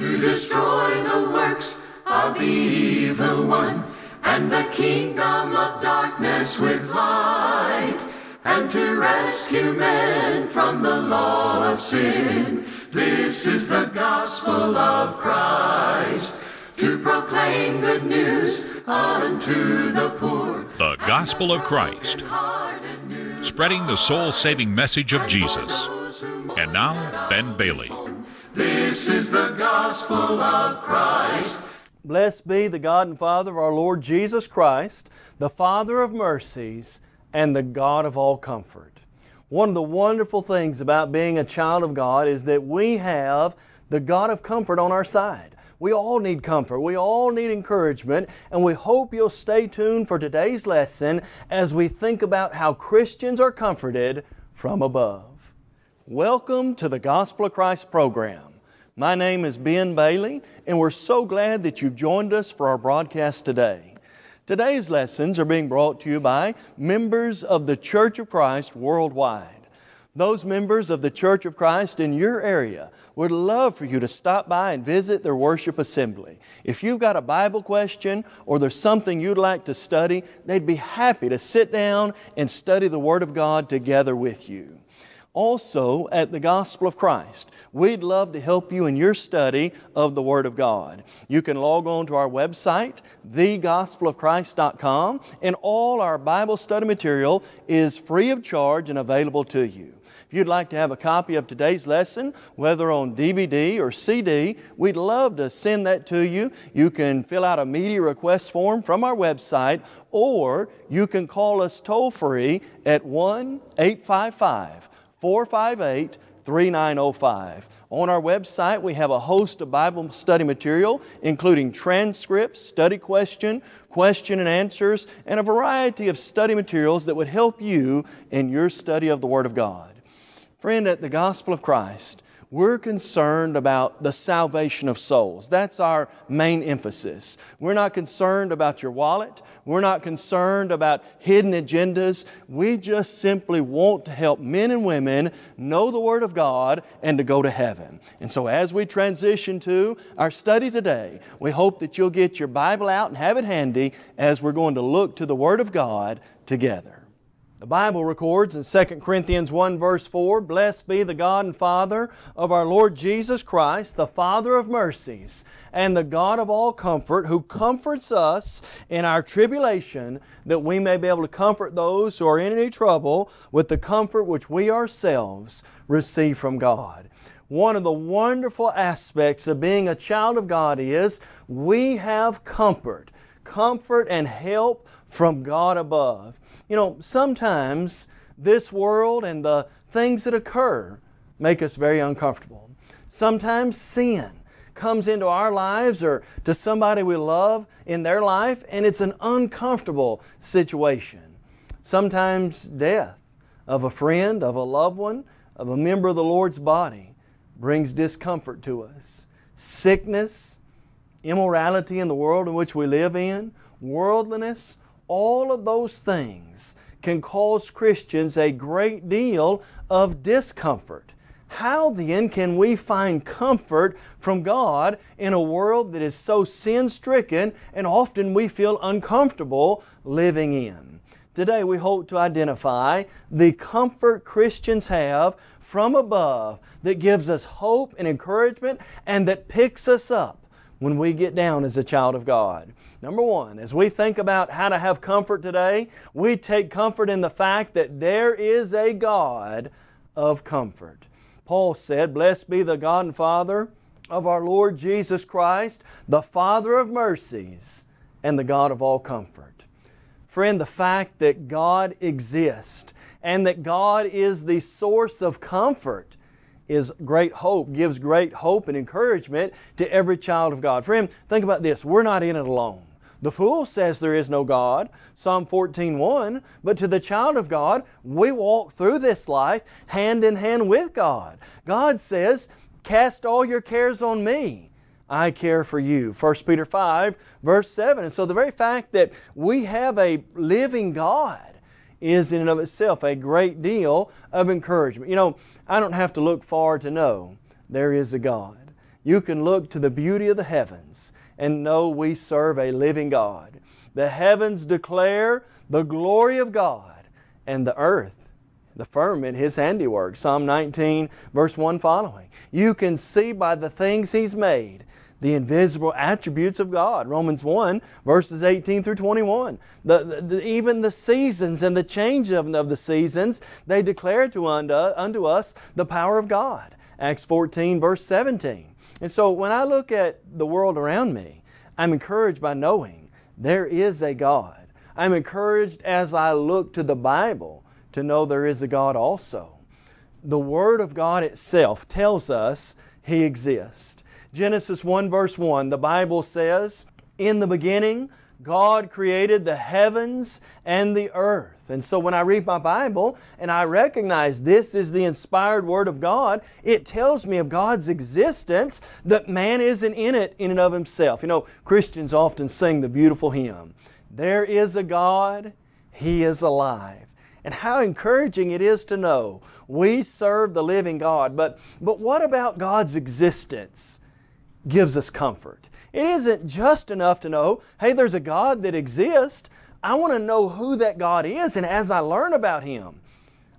to destroy the works of the evil one and the kingdom of darkness with light and to rescue men from the law of sin. This is the gospel of Christ to proclaim good news unto the poor. The Gospel of Christ, spreading the soul saving message of Jesus. And now, Ben Bailey. This is the gospel of Christ. Blessed be the God and Father of our Lord Jesus Christ, the Father of mercies and the God of all comfort. One of the wonderful things about being a child of God is that we have the God of comfort on our side. We all need comfort. We all need encouragement. And we hope you'll stay tuned for today's lesson as we think about how Christians are comforted from above. Welcome to the Gospel of Christ program. My name is Ben Bailey, and we're so glad that you've joined us for our broadcast today. Today's lessons are being brought to you by members of the Church of Christ worldwide. Those members of the Church of Christ in your area would love for you to stop by and visit their worship assembly. If you've got a Bible question or there's something you'd like to study, they'd be happy to sit down and study the Word of God together with you. Also, at the Gospel of Christ, we'd love to help you in your study of the Word of God. You can log on to our website, thegospelofchrist.com, and all our Bible study material is free of charge and available to you. If you'd like to have a copy of today's lesson, whether on DVD or CD, we'd love to send that to you. You can fill out a media request form from our website, or you can call us toll free at 1 855 458 3905. On our website, we have a host of Bible study material, including transcripts, study question, question and answers, and a variety of study materials that would help you in your study of the Word of God. Friend, at the Gospel of Christ, we're concerned about the salvation of souls. That's our main emphasis. We're not concerned about your wallet. We're not concerned about hidden agendas. We just simply want to help men and women know the Word of God and to go to heaven. And so as we transition to our study today, we hope that you'll get your Bible out and have it handy as we're going to look to the Word of God together. The Bible records in 2 Corinthians 1 verse 4, Blessed be the God and Father of our Lord Jesus Christ, the Father of mercies, and the God of all comfort, who comforts us in our tribulation, that we may be able to comfort those who are in any trouble with the comfort which we ourselves receive from God. One of the wonderful aspects of being a child of God is we have comfort, comfort and help from God above. You know, sometimes this world and the things that occur make us very uncomfortable. Sometimes sin comes into our lives or to somebody we love in their life and it's an uncomfortable situation. Sometimes death of a friend, of a loved one, of a member of the Lord's body brings discomfort to us. Sickness, immorality in the world in which we live in, worldliness, all of those things can cause Christians a great deal of discomfort. How then can we find comfort from God in a world that is so sin stricken and often we feel uncomfortable living in? Today we hope to identify the comfort Christians have from above that gives us hope and encouragement and that picks us up when we get down as a child of God. Number one, as we think about how to have comfort today, we take comfort in the fact that there is a God of comfort. Paul said, Blessed be the God and Father of our Lord Jesus Christ, the Father of mercies and the God of all comfort. Friend, the fact that God exists and that God is the source of comfort is great hope, gives great hope and encouragement to every child of God. Friend, think about this. We're not in it alone. The fool says there is no God, Psalm 14:1, but to the child of God, we walk through this life hand in hand with God. God says, "Cast all your cares on me. I care for you." 1 Peter 5 verse 7. And so the very fact that we have a living God is in and of itself a great deal of encouragement. You know, I don't have to look far to know there is a God. you can look to the beauty of the heavens and know we serve a living God. The heavens declare the glory of God, and the earth, the firmament, His handiwork. Psalm 19, verse 1 following. You can see by the things He's made the invisible attributes of God. Romans 1, verses 18 through 21. The, the, even the seasons and the change of, of the seasons, they declare to unto, unto us the power of God. Acts 14, verse 17. And so when I look at the world around me, I'm encouraged by knowing there is a God. I'm encouraged as I look to the Bible to know there is a God also. The Word of God itself tells us He exists. Genesis 1 verse 1, the Bible says, In the beginning God created the heavens and the earth. And so when I read my Bible and I recognize this is the inspired Word of God, it tells me of God's existence, that man isn't in it in and of himself. You know, Christians often sing the beautiful hymn, There is a God, He is alive. And how encouraging it is to know we serve the living God. But, but what about God's existence gives us comfort? It isn't just enough to know, hey, there's a God that exists. I want to know who that God is, and as I learn about Him,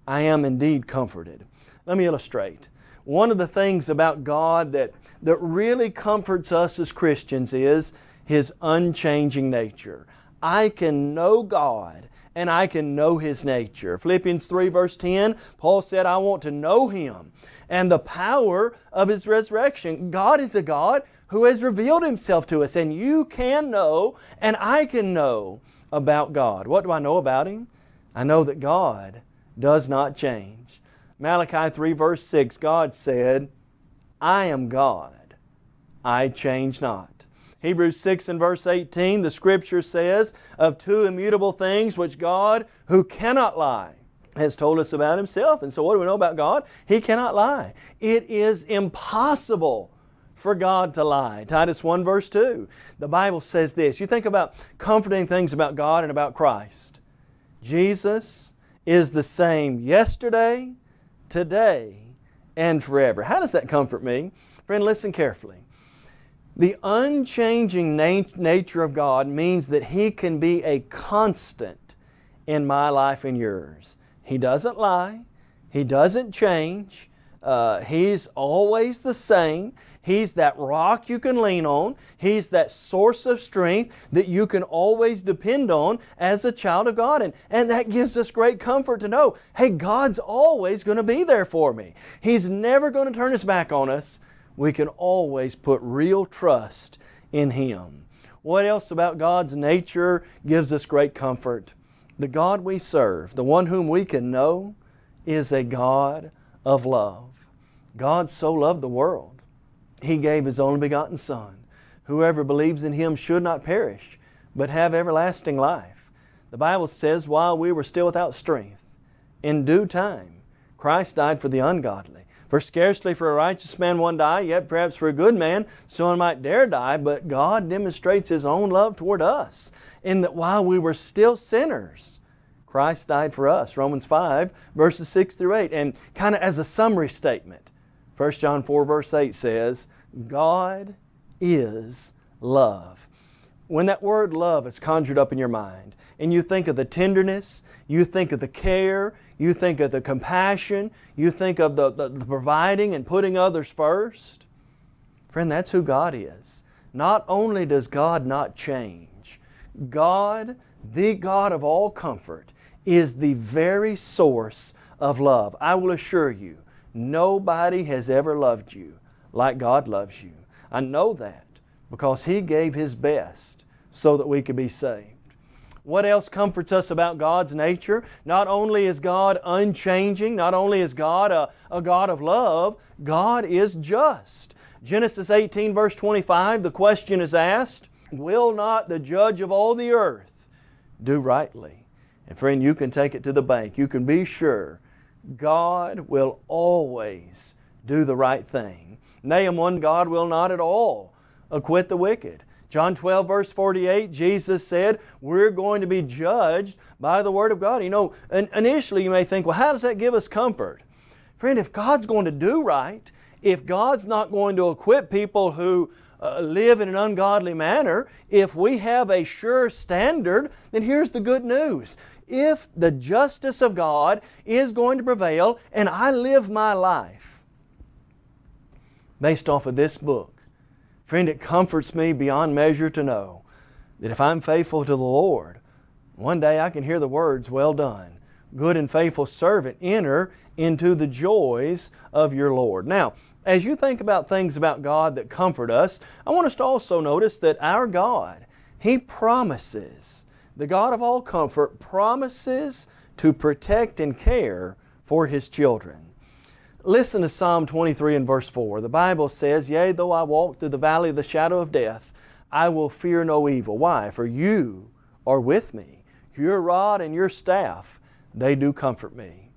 I am indeed comforted. Let me illustrate. One of the things about God that, that really comforts us as Christians is His unchanging nature. I can know God and I can know His nature. Philippians 3 verse 10, Paul said, I want to know Him and the power of His resurrection. God is a God who has revealed Himself to us, and you can know, and I can know about God. What do I know about Him? I know that God does not change. Malachi 3 verse 6, God said, I am God, I change not. Hebrews 6 and verse 18, the Scripture says, of two immutable things which God, who cannot lie, has told us about Himself. And so what do we know about God? He cannot lie. It is impossible for God to lie. Titus 1 verse 2. The Bible says this. You think about comforting things about God and about Christ. Jesus is the same yesterday, today, and forever. How does that comfort me? Friend, listen carefully. The unchanging nat nature of God means that He can be a constant in my life and yours. He doesn't lie. He doesn't change. Uh, he's always the same. He's that rock you can lean on. He's that source of strength that you can always depend on as a child of God. And, and that gives us great comfort to know, hey, God's always going to be there for me. He's never going to turn His back on us. We can always put real trust in Him. What else about God's nature gives us great comfort? The God we serve, the one whom we can know, is a God of love. God so loved the world, He gave His only begotten Son. Whoever believes in Him should not perish, but have everlasting life. The Bible says, while we were still without strength, in due time, Christ died for the ungodly. For scarcely for a righteous man one die, yet perhaps for a good man someone might dare die, but God demonstrates His own love toward us in that while we were still sinners, Christ died for us. Romans 5 verses 6 through 8. And kind of as a summary statement, 1 John 4 verse 8 says, God is love. When that word love is conjured up in your mind, and you think of the tenderness, you think of the care, you think of the compassion, you think of the, the, the, providing and putting others first. Friend, that's who God is. Not only does God not change, God, the God of all comfort, is the very source of love. I will assure you, nobody has ever loved you like God loves you. I know that because He gave His best so that we could be saved. What else comforts us about God's nature? Not only is God unchanging, not only is God a, a God of love, God is just. Genesis 18 verse 25, the question is asked, Will not the judge of all the earth do rightly? And friend, you can take it to the bank. You can be sure God will always do the right thing. Nahum 1, God will not at all acquit the wicked. John 12 verse 48, Jesus said, we're going to be judged by the Word of God. You know, initially you may think, well, how does that give us comfort? Friend, if God's going to do right, if God's not going to equip people who uh, live in an ungodly manner, if we have a sure standard, then here's the good news. If the justice of God is going to prevail and I live my life based off of this book, friend, it comforts me beyond measure to know that if I'm faithful to the Lord, one day I can hear the words, Well done, good and faithful servant, enter into the joys of your Lord. Now, as you think about things about God that comfort us, I want us to also notice that our God, He promises, the God of all comfort, promises to protect and care for His children. Listen to Psalm 23 and verse 4. The Bible says, Yea, though I walk through the valley of the shadow of death, I will fear no evil. Why? For you are with me. Your rod and your staff, they do comfort me.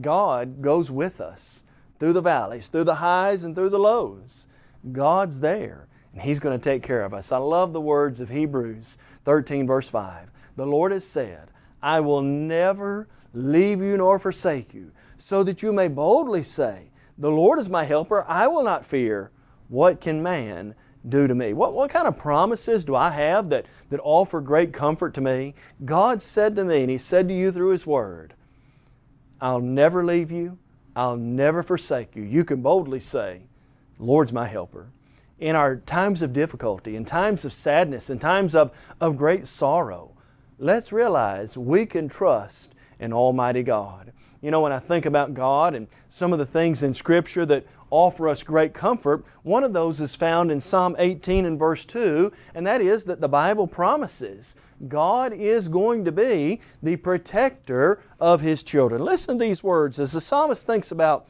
God goes with us through the valleys, through the highs and through the lows. God's there and He's going to take care of us. I love the words of Hebrews 13 verse 5. The Lord has said, I will never leave you nor forsake you, so that you may boldly say, The Lord is my helper, I will not fear. What can man do to me? What, what kind of promises do I have that, that offer great comfort to me? God said to me, and He said to you through His Word, I'll never leave you, I'll never forsake you. You can boldly say, Lord's my helper. In our times of difficulty, in times of sadness, in times of, of great sorrow, let's realize we can trust in Almighty God. You know, when I think about God and some of the things in Scripture that offer us great comfort, one of those is found in Psalm 18 and verse 2, and that is that the Bible promises God is going to be the protector of His children. Listen to these words as the psalmist thinks about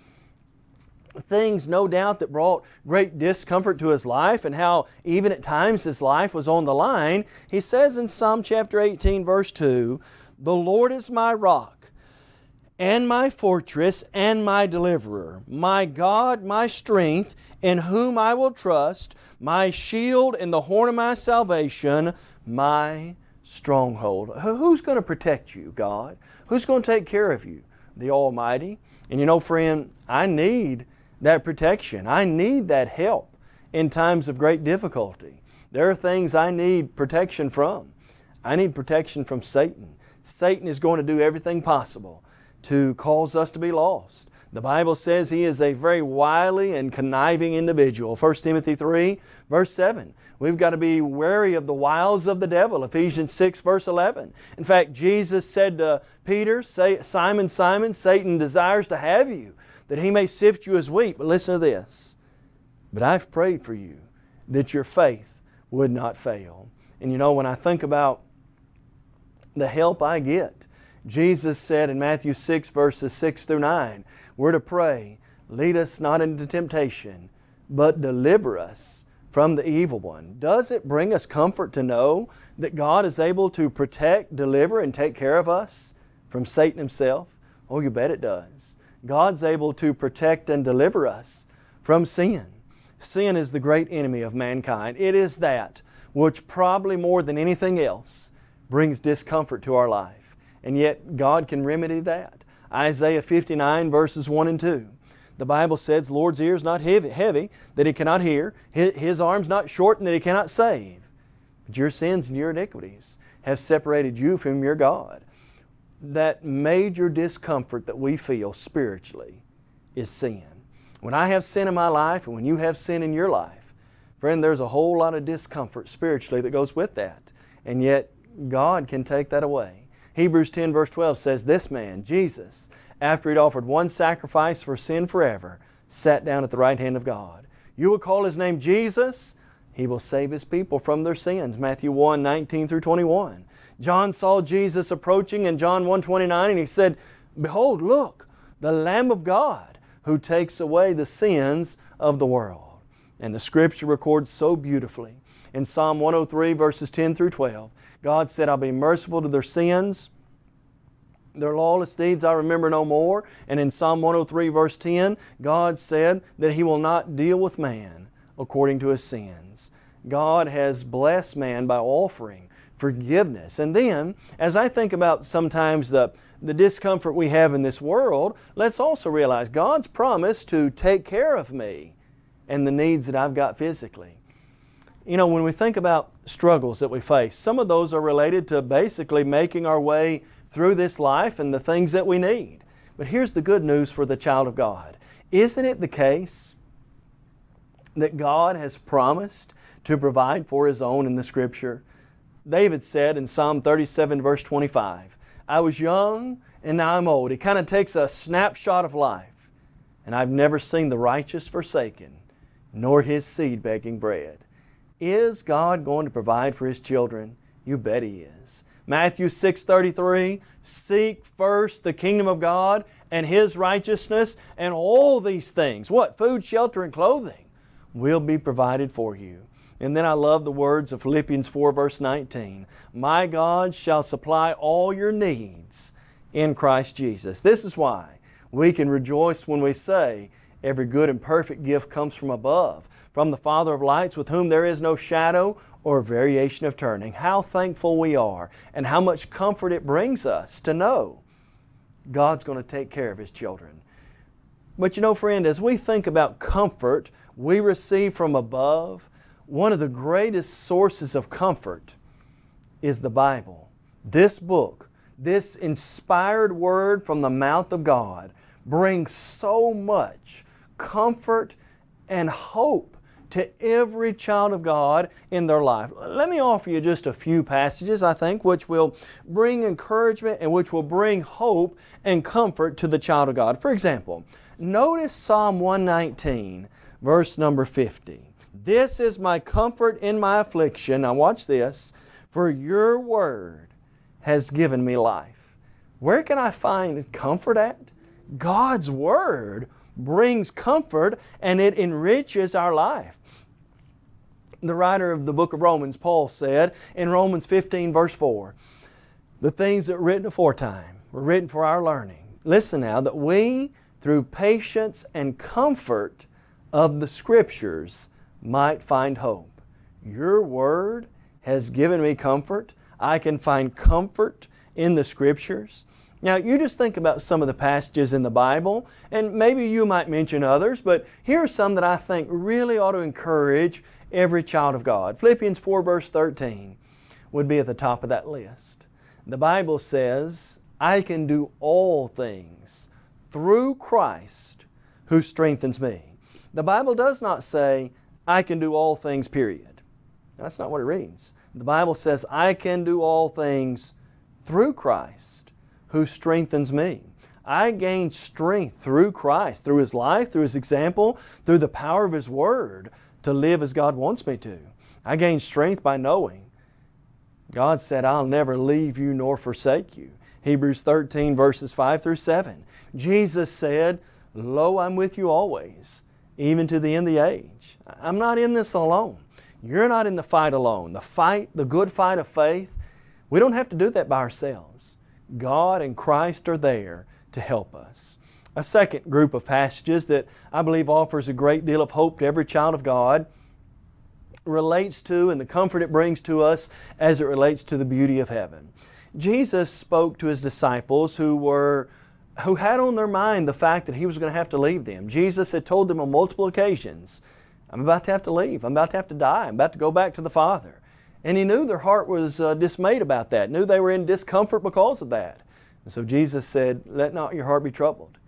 things no doubt that brought great discomfort to his life and how even at times his life was on the line. He says in Psalm chapter 18 verse 2, The Lord is my rock and my fortress and my deliverer, my God, my strength, in whom I will trust, my shield and the horn of my salvation, my stronghold. Who's going to protect you, God? Who's going to take care of you? The Almighty. And you know, friend, I need that protection. I need that help in times of great difficulty. There are things I need protection from. I need protection from Satan. Satan is going to do everything possible to cause us to be lost. The Bible says he is a very wily and conniving individual. 1 Timothy 3 verse 7. We've got to be wary of the wiles of the devil. Ephesians 6 verse 11. In fact, Jesus said to Peter, say Simon, Simon, Satan desires to have you, that he may sift you as wheat. But listen to this. But I've prayed for you that your faith would not fail. And you know, when I think about the help I get, Jesus said in Matthew 6 verses 6 through 9, we're to pray, lead us not into temptation, but deliver us from the evil one. Does it bring us comfort to know that God is able to protect, deliver, and take care of us from Satan himself? Oh, you bet it does. God's able to protect and deliver us from sin. Sin is the great enemy of mankind. It is that which probably more than anything else brings discomfort to our life. And yet God can remedy that. Isaiah 59 verses 1 and 2. The Bible says, Lord's ear is not heavy, heavy that He cannot hear, His, his arm's not shortened that He cannot save. But your sins and your iniquities have separated you from your God. That major discomfort that we feel spiritually is sin. When I have sin in my life and when you have sin in your life, friend, there's a whole lot of discomfort spiritually that goes with that. And yet, God can take that away. Hebrews 10 verse 12 says, This man, Jesus, after he'd offered one sacrifice for sin forever, sat down at the right hand of God. You will call His name Jesus. He will save His people from their sins. Matthew 1, 19 through 21. John saw Jesus approaching in John 1, 29 and he said, Behold, look, the Lamb of God who takes away the sins of the world. And the Scripture records so beautifully. In Psalm 103 verses 10 through 12, God said, I'll be merciful to their sins their lawless deeds I remember no more. And in Psalm 103 verse 10, God said that He will not deal with man according to his sins. God has blessed man by offering forgiveness. And then, as I think about sometimes the, the discomfort we have in this world, let's also realize God's promise to take care of me and the needs that I've got physically. You know, when we think about struggles that we face, some of those are related to basically making our way through this life and the things that we need. But here's the good news for the child of God. Isn't it the case that God has promised to provide for His own in the Scripture? David said in Psalm 37 verse 25, I was young and now I'm old. He kind of takes a snapshot of life. And I've never seen the righteous forsaken, nor his seed begging bread. Is God going to provide for His children? You bet He is. Matthew 6.33, Seek first the kingdom of God and His righteousness, and all these things, what? Food, shelter, and clothing, will be provided for you. And then I love the words of Philippians 4 verse 19. My God shall supply all your needs in Christ Jesus. This is why we can rejoice when we say, every good and perfect gift comes from above, from the Father of lights with whom there is no shadow or variation of turning. How thankful we are and how much comfort it brings us to know God's going to take care of His children. But you know friend, as we think about comfort we receive from above, one of the greatest sources of comfort is the Bible. This book, this inspired word from the mouth of God brings so much comfort and hope to every child of God in their life. Let me offer you just a few passages, I think, which will bring encouragement and which will bring hope and comfort to the child of God. For example, notice Psalm 119, verse number 50. This is my comfort in my affliction. Now watch this. For your word has given me life. Where can I find comfort at? God's Word brings comfort and it enriches our life. The writer of the book of Romans, Paul said in Romans 15 verse 4, the things that were written aforetime were written for our learning. Listen now, that we through patience and comfort of the Scriptures might find hope. Your Word has given me comfort. I can find comfort in the Scriptures. Now you just think about some of the passages in the Bible and maybe you might mention others but here are some that I think really ought to encourage every child of God. Philippians 4 verse 13 would be at the top of that list. The Bible says, I can do all things through Christ who strengthens me. The Bible does not say, I can do all things, period. That's not what it reads. The Bible says, I can do all things through Christ who strengthens me. I gain strength through Christ, through His life, through His example, through the power of His Word to live as God wants me to. I gain strength by knowing. God said, I'll never leave you nor forsake you. Hebrews 13 verses 5 through 7. Jesus said, Lo, I'm with you always, even to the end of the age. I'm not in this alone. You're not in the fight alone. The fight, the good fight of faith, we don't have to do that by ourselves. God and Christ are there to help us. A second group of passages that I believe offers a great deal of hope to every child of God relates to and the comfort it brings to us as it relates to the beauty of heaven. Jesus spoke to His disciples who were who had on their mind the fact that He was going to have to leave them. Jesus had told them on multiple occasions, I'm about to have to leave. I'm about to have to die. I'm about to go back to the Father. And he knew their heart was uh, dismayed about that, knew they were in discomfort because of that. And so Jesus said, let not your heart be troubled.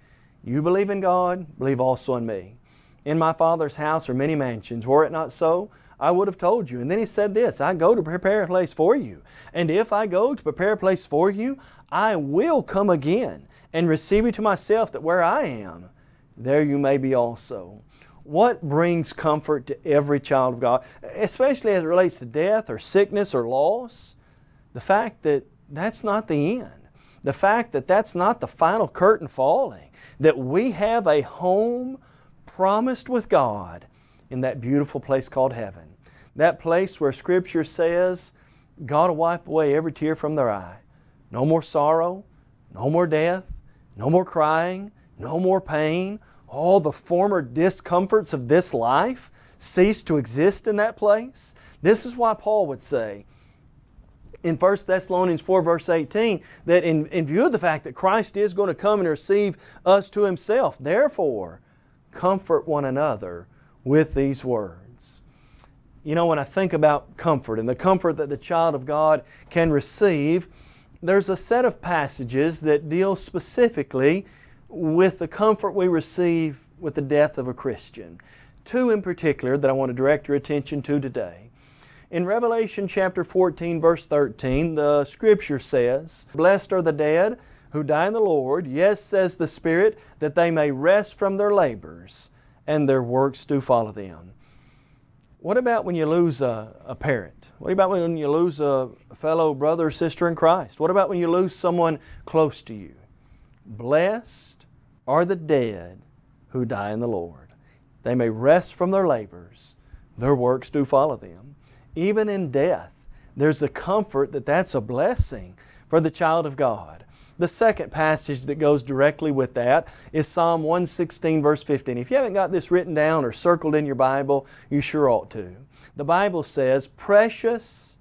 You believe in God, believe also in me. In my Father's house are many mansions. Were it not so, I would have told you. And then he said this, I go to prepare a place for you. And if I go to prepare a place for you, I will come again and receive you to myself that where I am, there you may be also what brings comfort to every child of God, especially as it relates to death or sickness or loss? The fact that that's not the end. The fact that that's not the final curtain falling. That we have a home promised with God in that beautiful place called heaven. That place where Scripture says God will wipe away every tear from their eye. No more sorrow, no more death, no more crying, no more pain, all the former discomforts of this life cease to exist in that place? This is why Paul would say, in 1 Thessalonians 4 verse 18 that in, in view of the fact that Christ is going to come and receive us to Himself, therefore comfort one another with these words. You know, when I think about comfort and the comfort that the child of God can receive, there's a set of passages that deal specifically with the comfort we receive with the death of a Christian. Two in particular that I want to direct your attention to today. In Revelation chapter 14 verse 13, the Scripture says, Blessed are the dead who die in the Lord, yes, says the Spirit, that they may rest from their labors, and their works do follow them. What about when you lose a, a, parent? What about when you lose a fellow brother or sister in Christ? What about when you lose someone close to you? Blessed are the dead who die in the Lord. They may rest from their labors. Their works do follow them. Even in death, there's a comfort that that's a blessing for the child of God. The second passage that goes directly with that is Psalm 116 verse 15. If you haven't got this written down or circled in your Bible, you sure ought to. The Bible says, Precious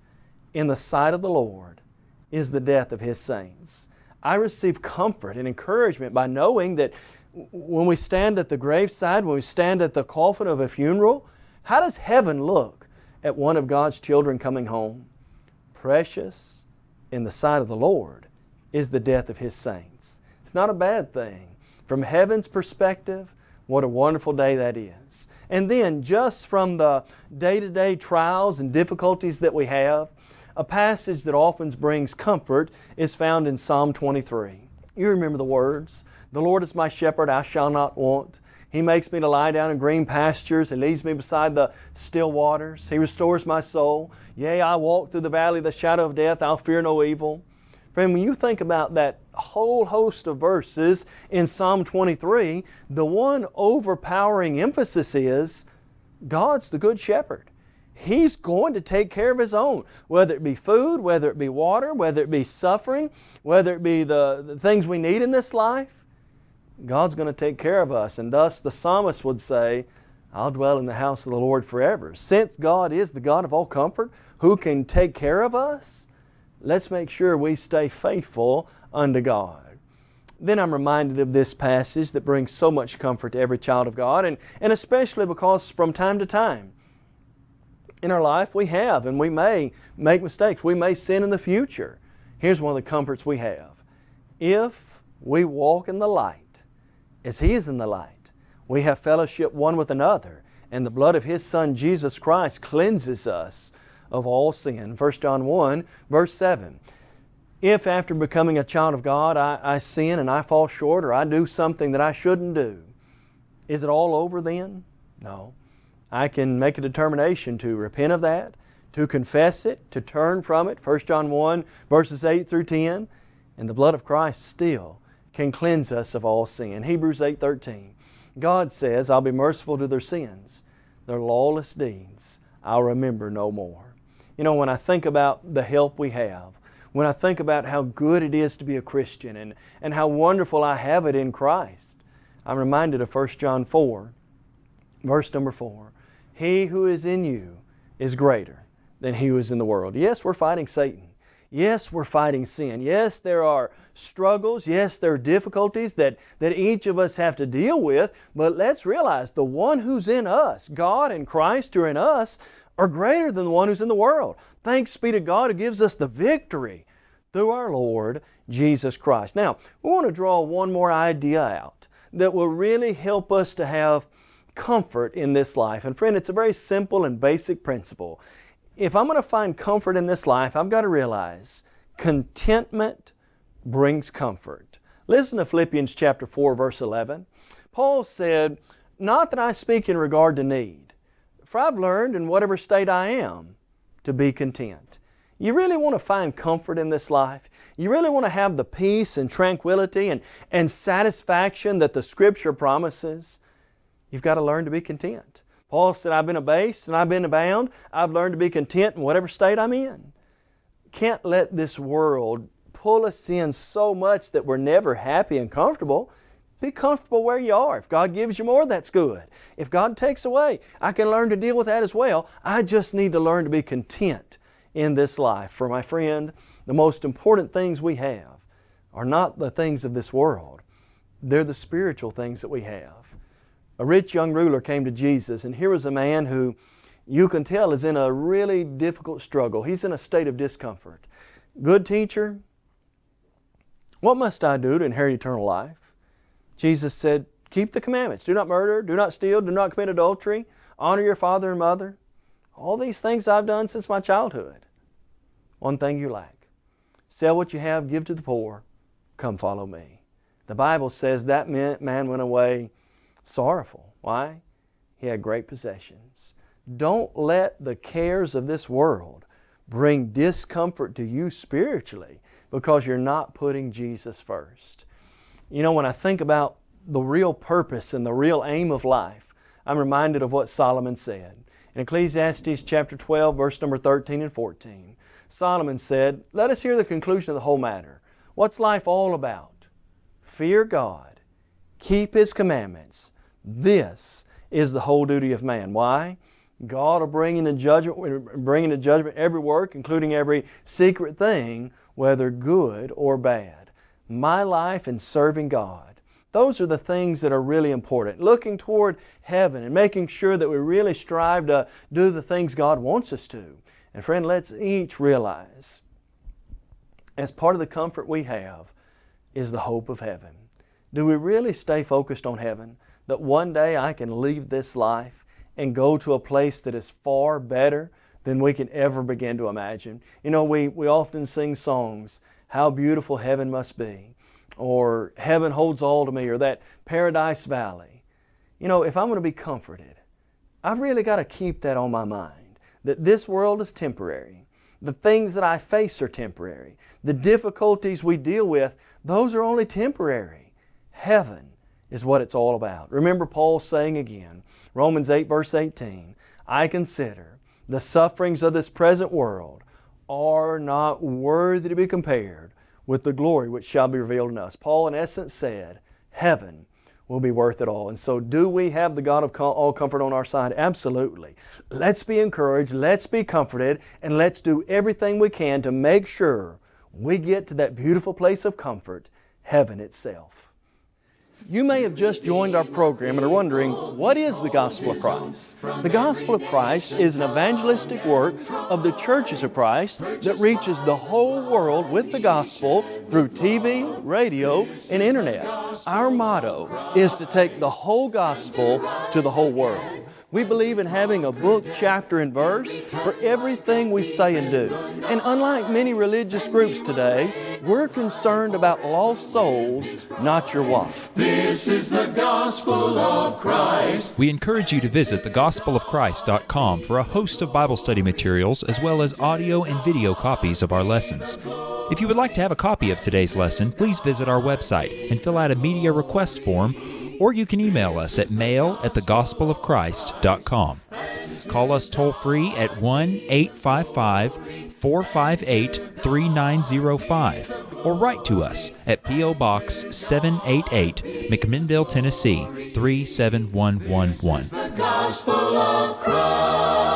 in the sight of the Lord is the death of His saints. I receive comfort and encouragement by knowing that when we stand at the graveside, when we stand at the coffin of a funeral, how does heaven look at one of God's children coming home? Precious in the sight of the Lord is the death of His saints. It's not a bad thing. From heaven's perspective, what a wonderful day that is. And then, just from the day to day trials and difficulties that we have, a passage that often brings comfort is found in Psalm 23. You remember the words The Lord is my shepherd, I shall not want. He makes me to lie down in green pastures He leads me beside the still waters. He restores my soul. Yea, I walk through the valley of the shadow of death, I'll fear no evil. Friend, when you think about that whole host of verses in Psalm 23, the one overpowering emphasis is God's the Good Shepherd. He's going to take care of His own, whether it be food, whether it be water, whether it be suffering, whether it be the, the things we need in this life. God's going to take care of us. And thus the psalmist would say, I'll dwell in the house of the Lord forever. Since God is the God of all comfort, who can take care of us, let's make sure we stay faithful unto God. Then I'm reminded of this passage that brings so much comfort to every child of God, and, and especially because from time to time in our life we have and we may make mistakes. We may sin in the future. Here's one of the comforts we have. If we walk in the light as He is in the light, we have fellowship one with another, and the blood of His Son Jesus Christ cleanses us of all sin. 1 John 1, verse 7. If after becoming a child of God I, I sin and I fall short or I do something that I shouldn't do, is it all over then? No. I can make a determination to repent of that, to confess it, to turn from it. 1 John 1 verses 8 through 10. And the blood of Christ still can cleanse us of all sin. Hebrews 8.13 God says, I'll be merciful to their sins. Their lawless deeds I'll remember no more. You know, when I think about the help we have, when I think about how good it is to be a Christian and, and how wonderful I have it in Christ, I'm reminded of 1 John 4, verse number 4. He who is in you is greater than he who is in the world. Yes, we're fighting Satan. Yes, we're fighting sin. Yes, there are struggles. Yes, there are difficulties that, that each of us have to deal with. But let's realize the one who's in us, God and Christ who are in us, are greater than the one who's in the world. Thanks be to God who gives us the victory through our Lord Jesus Christ. Now, we want to draw one more idea out that will really help us to have comfort in this life. And friend, it's a very simple and basic principle. If I'm going to find comfort in this life, I've got to realize contentment brings comfort. Listen to Philippians chapter 4 verse 11. Paul said, Not that I speak in regard to need, for I've learned in whatever state I am to be content. You really want to find comfort in this life? You really want to have the peace and tranquility and, and satisfaction that the Scripture promises? You've got to learn to be content. Paul said, I've been abased and I've been abound. I've learned to be content in whatever state I'm in. Can't let this world pull us in so much that we're never happy and comfortable. Be comfortable where you are. If God gives you more, that's good. If God takes away, I can learn to deal with that as well. I just need to learn to be content in this life. For my friend, the most important things we have are not the things of this world, they're the spiritual things that we have. A rich young ruler came to Jesus, and here was a man who you can tell is in a really difficult struggle. He's in a state of discomfort. Good teacher, what must I do to inherit eternal life? Jesus said, Keep the commandments. Do not murder, do not steal, do not commit adultery, honor your father and mother. All these things I've done since my childhood. One thing you lack. Sell what you have, give to the poor, come follow me. The Bible says that man went away sorrowful. Why? He had great possessions. Don't let the cares of this world bring discomfort to you spiritually because you're not putting Jesus first. You know, when I think about the real purpose and the real aim of life, I'm reminded of what Solomon said. In Ecclesiastes chapter 12, verse number 13 and 14, Solomon said, Let us hear the conclusion of the whole matter. What's life all about? Fear God, keep His commandments. This is the whole duty of man. Why? God will bring into judgment, bring into judgment every work, including every secret thing, whether good or bad. My life in serving God. Those are the things that are really important. Looking toward heaven and making sure that we really strive to do the things God wants us to. And friend, let's each realize, as part of the comfort we have, is the hope of heaven. Do we really stay focused on heaven? That one day I can leave this life and go to a place that is far better than we can ever begin to imagine. You know, we, we often sing songs, How Beautiful Heaven Must Be, or Heaven Holds All to Me, or that Paradise Valley. You know, if I'm going to be comforted, I've really got to keep that on my mind, that this world is temporary. The things that I face are temporary. The difficulties we deal with, those are only temporary. Heaven is what it's all about. Remember Paul saying again, Romans 8 verse 18, I consider the sufferings of this present world are not worthy to be compared with the glory which shall be revealed in us. Paul in essence said, heaven will be worth it all. And so do we have the God of all comfort on our side? Absolutely. Let's be encouraged, let's be comforted, and let's do everything we can to make sure we get to that beautiful place of comfort, heaven itself. You may have just joined our program and are wondering, what is the Gospel of Christ? The Gospel of Christ is an evangelistic work of the churches of Christ that reaches the whole world with the Gospel through TV, radio, and Internet. Our motto is to take the whole Gospel to the whole world. We believe in having a book, chapter, and verse for everything we say and do. And unlike many religious groups today, we're concerned about lost souls, not your wife. This is the gospel of Christ. We encourage you to visit thegospelofchrist.com for a host of Bible study materials as well as audio and video copies of our lessons. If you would like to have a copy of today's lesson, please visit our website and fill out a media request form or you can email us at mail at thegospelofchrist.com. Call us toll free at 1 855 458 3905 or write to us at P.O. Box 788, McMinnville, Tennessee 37111.